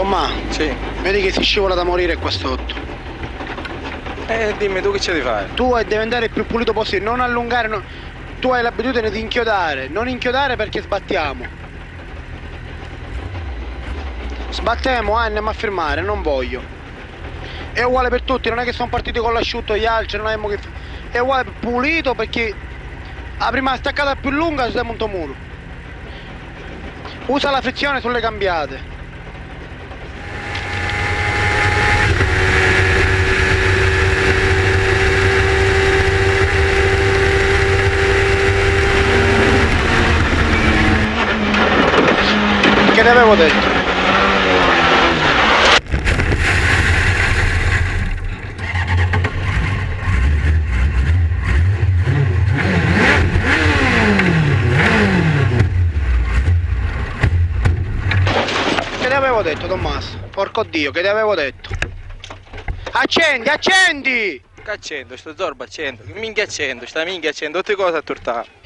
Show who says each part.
Speaker 1: Tomma,
Speaker 2: Sì.
Speaker 1: vedi che si scivola da morire qua sotto.
Speaker 2: Eh, dimmi tu che c'è di fare?
Speaker 1: Tu devi andare il più pulito possibile, non allungare, non- tu hai l'abitudine di inchiodare, non inchiodare perché sbattiamo. Sbattiamo, ah, andiamo a firmare, non voglio. È uguale per tutti, non è che sono partiti con l'asciutto gli altri, non abbiamo che... È uguale pulito perché la prima staccata più lunga si monta un muro. Usa la frizione sulle cambiate. Che ne avevo detto? Che ne avevo detto Tommaso? Porco dio, che ne avevo detto? Accendi, accendi!
Speaker 2: Che accendo, sto zorbo accendo, che minchia accendo, sta minchia accendo, tutte cose a tortare.